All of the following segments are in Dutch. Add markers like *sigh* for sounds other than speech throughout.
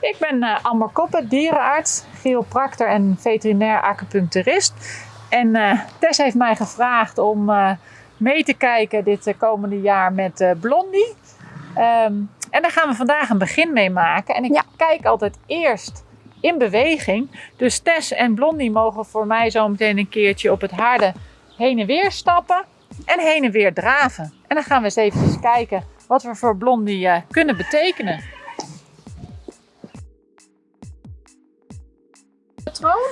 Ik ben uh, Amber Koppen, dierenarts, chiropractor en veterinair acupuncturist. En uh, Tess heeft mij gevraagd om uh, mee te kijken dit komende jaar met Blondie. Um, en daar gaan we vandaag een begin mee maken. En ik ja. kijk altijd eerst in beweging. Dus Tess en Blondie mogen voor mij zo meteen een keertje op het harde heen en weer stappen en heen en weer draven. En dan gaan we eens even kijken wat we voor Blondie kunnen betekenen. Patroon.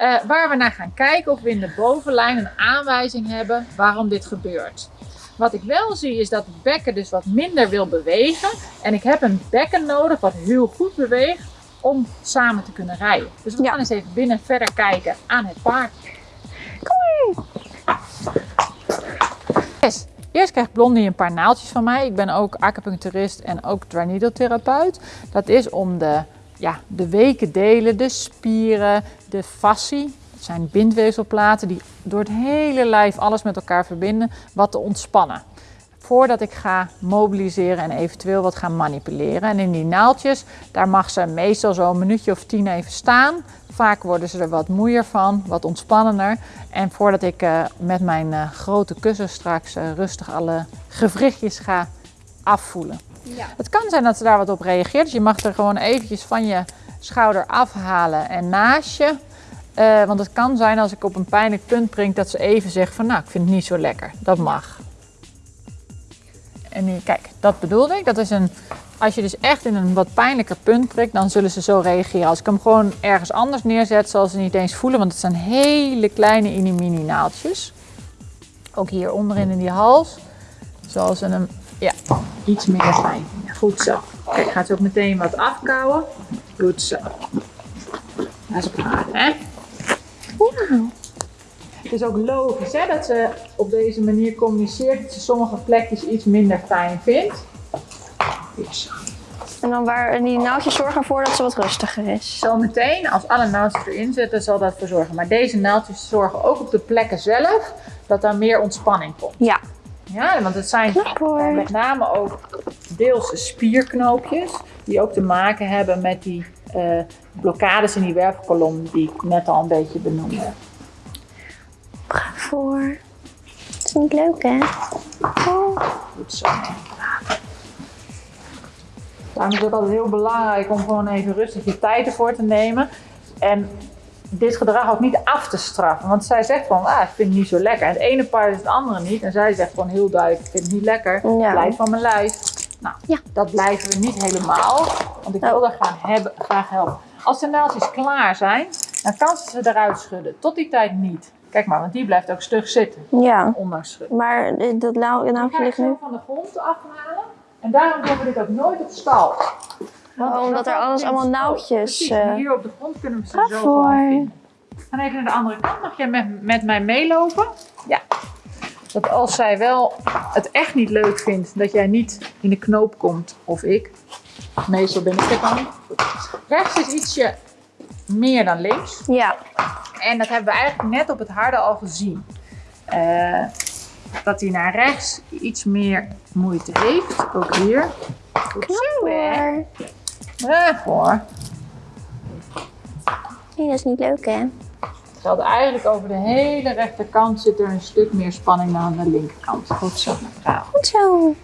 Uh, waar we naar gaan kijken of we in de bovenlijn een aanwijzing hebben waarom dit gebeurt. Wat ik wel zie is dat het bekken dus wat minder wil bewegen. En ik heb een bekken nodig wat heel goed beweegt om samen te kunnen rijden. Dus we gaan eens even binnen verder kijken aan het paard. Kom yes. Eerst krijgt Blondie een paar naaldjes van mij. Ik ben ook acupuncturist en ook therapeut. Dat is om de, ja, de weken delen, de spieren, de fascie, dat zijn bindweefselplaten die door het hele lijf alles met elkaar verbinden, wat te ontspannen. Voordat ik ga mobiliseren en eventueel wat gaan manipuleren. En in die naaldjes, daar mag ze meestal zo een minuutje of tien even staan. Vaak worden ze er wat moeier van, wat ontspannender. En voordat ik uh, met mijn uh, grote kussen straks uh, rustig alle gewrichtjes ga afvoelen. Ja. Het kan zijn dat ze daar wat op reageert. Dus je mag er gewoon eventjes van je schouder afhalen en naast je. Uh, want het kan zijn als ik op een pijnlijk punt prik dat ze even zegt van nou ik vind het niet zo lekker. Dat mag. En nu, kijk, dat bedoelde ik. Dat is een, als je dus echt in een wat pijnlijker punt prikt, dan zullen ze zo reageren. Als ik hem gewoon ergens anders neerzet, zal ze niet eens voelen, want het zijn hele kleine mini naaltjes. Ook hier onderin in die hals. Zoals ze hem, ja, iets meer fijn. Goed zo. Kijk, gaat ze ook meteen wat afkouwen. Goed zo. Dat is klaar, hè? Het is ook logisch hè, dat ze op deze manier communiceert dat ze sommige plekjes iets minder fijn vindt. En dan waar die naaldjes zorgen ervoor dat ze wat rustiger is. Zometeen, als alle naaldjes erin zitten, zal dat voor zorgen. Maar deze naaldjes zorgen ook op de plekken zelf dat daar meer ontspanning komt. Ja. Ja, want het zijn uh, met name ook deels spierknoopjes die ook te maken hebben met die uh, blokkades in die wervelkolom die ik net al een beetje benoemde. voor. Dat is niet leuk, hè? Oh. Goed zo. Daarom is het altijd heel belangrijk om gewoon even rustig je tijd ervoor te nemen. En dit gedrag ook niet af te straffen. Want zij zegt van, ah, ik vind het niet zo lekker. En het ene paard is het andere niet. En zij zegt gewoon heel duidelijk, ik vind het niet lekker. Blijf van mijn lijf. Nou, ja. dat blijven we niet helemaal. Want ik wil graag, hebben, graag helpen. Als de naaldjes klaar zijn, dan kan ze ze eruit schudden. Tot die tijd niet. Kijk maar, want die blijft ook stug zitten. Ja. Ondanks schudden. Maar dat naaldje ligt nu... van de grond afhalen. En daarom doen we dit ook nooit op stal. Want oh, omdat er alles allemaal nauwtjes... Uh... Hier op de grond kunnen we ze zo gewoon vinden. Ga even naar de andere kant. Mag jij met, met mij meelopen? Ja. Dat als zij wel het echt niet leuk vindt dat jij niet in de knoop komt, of ik, meestal ben ik het dan. Rechts is ietsje meer dan links. Ja. En dat hebben we eigenlijk net op het harde al gezien. Uh, dat hij naar rechts iets meer moeite heeft. Ook hier. Goed zo, hè? Ja, hoor. Nee, dat is niet leuk, hè? Het geldt eigenlijk over de hele rechterkant zit er een stuk meer spanning dan aan de linkerkant. Goed zo, mevrouw. Goed zo.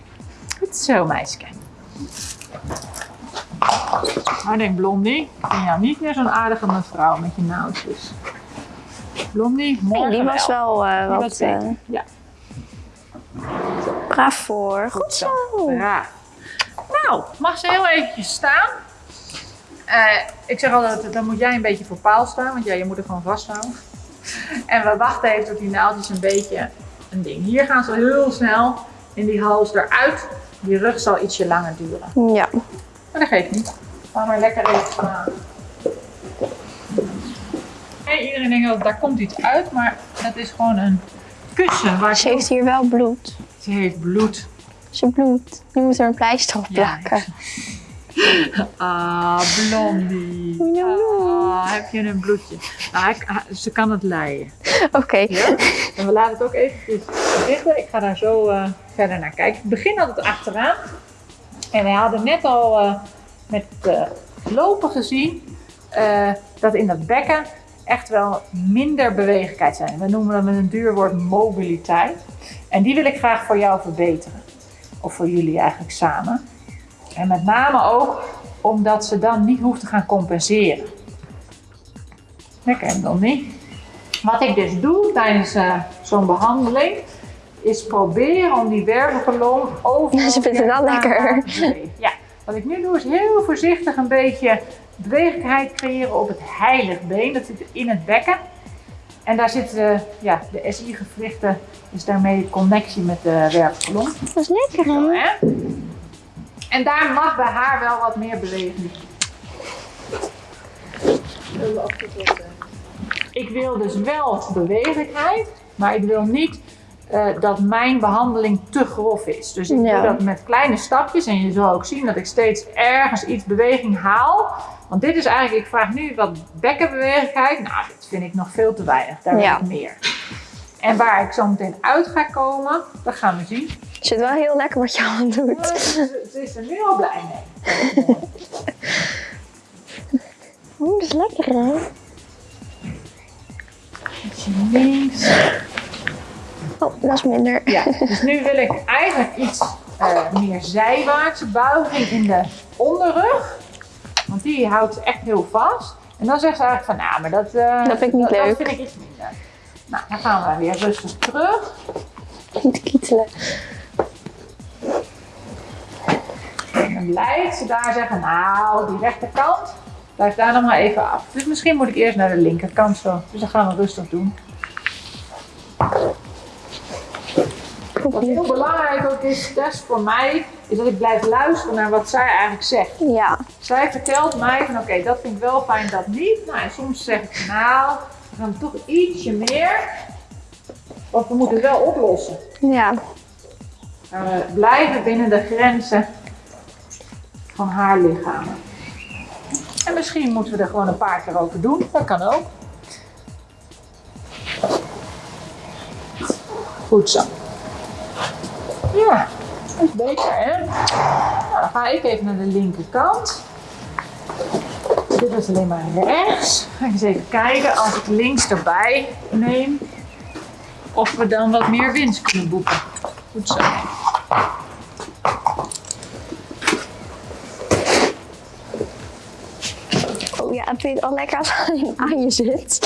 Goed zo, meisje. Maar denk Blondie, ik ben jou niet meer zo'n aardige mevrouw met je naaldjes. Blondie, morgen nee, die was wel, wel uh, wat... Uh, ja. Braaf voor. Goed zo. Braaf. Nou, mag ze heel eventjes staan. Uh, ik zeg altijd, dan moet jij een beetje voor paal staan, want ja, je moet er gewoon vasthouden. En we wachten even tot die naaldjes een beetje een ding. Hier gaan ze heel snel in die hals eruit. Die rug zal ietsje langer duren. Ja. Maar dat geeft niet. Ga maar lekker even. Hey, iedereen denkt dat daar komt iets uit, maar dat is gewoon een kussen. Waar ze heeft hier wel bloed. Ze heeft bloed. Ze bloedt. Nu moet er een pleister op plakken. Ja, *laughs* ah, blondie. Ah, heb je een bloedje? Ah, ik, ah, ze kan het leiden. Oké. Ja? En we laten het ook even dichten. Ik ga daar zo uh, verder naar kijken. Ik begin altijd achteraan. En we hadden net al uh, met uh, lopen gezien eh, dat in dat bekken echt wel minder bewegelijkheid zijn. We noemen dat met een duur woord mobiliteit. En die wil ik graag voor jou verbeteren. Of voor jullie eigenlijk samen. En met name ook omdat ze dan niet hoeft te gaan compenseren. Lekker dan niet. Wat ik dus doe tijdens eh, zo'n behandeling, is proberen om die wervelkolom over. Ja, ze vindt het wel lekker. Ja, wat ik nu doe is heel voorzichtig een beetje bewegelijkheid creëren op het heiligbeen. Dat zit in het bekken. En daar zitten ja, de SI-gewrichten, is daarmee de connectie met de wervelkolom. Dat is lekker Zo, hè? En daar mag bij haar wel wat meer beweging. Ik wil dus wel bewegelijkheid, maar ik wil niet eh, dat mijn behandeling te grof is. Dus ik Ja. doe dat met kleine stapjes en je zal ook zien dat ik steeds ergens iets beweging haal. Want dit is eigenlijk, ik vraag nu wat bekkenbewegelijkheid. Nou, dit vind ik nog veel te weinig. Daar wil Ja. ik meer. En waar ik zo meteen uit ga komen, dat gaan we zien. Ik vind het wel heel lekker wat je *laughs* aan doet. Ze, ze is er nu al blij mee. *laughs* Oeh, dat is lekker hè? Links. Oh, dat is minder. Ja, *laughs* dus nu wil ik eigenlijk iets eh, meer zijwaartse buiging in de onderrug. Want die houdt ze echt heel vast. En dan zegt ze eigenlijk van, nou, maar dat, eh, Dat vind ik niet dat, leuk. Dat vind ik iets minder. Nou, dan gaan we weer rustig terug. Niet kietelen. Dan blijft ze daar zeggen, nou, die rechterkant, blijf daar nog maar even af. Dus misschien moet ik eerst naar de linkerkant zo. Dus dat gaan we rustig doen. Wat heel belangrijk ook is, Tess, voor mij, is dat ik blijf luisteren naar wat zij eigenlijk zegt. Ja. Zij vertelt mij van oké, dat vind ik wel fijn, dat niet. Nou, en soms zeg ik nou, we gaan toch ietsje meer. Want we moeten het wel oplossen. Ja. We blijven binnen de grenzen van haar lichaam. En misschien moeten we er gewoon een paar keer over doen. Dat kan ook. Goed zo. Ja, dat is beter hè. Nou, dan ga ik even naar de linkerkant. Dit was alleen maar rechts. Ga ik eens even kijken als ik links erbij neem. Of we dan wat meer winst kunnen boeken. Goed zo. Oh ja, het al lekker aan je zit.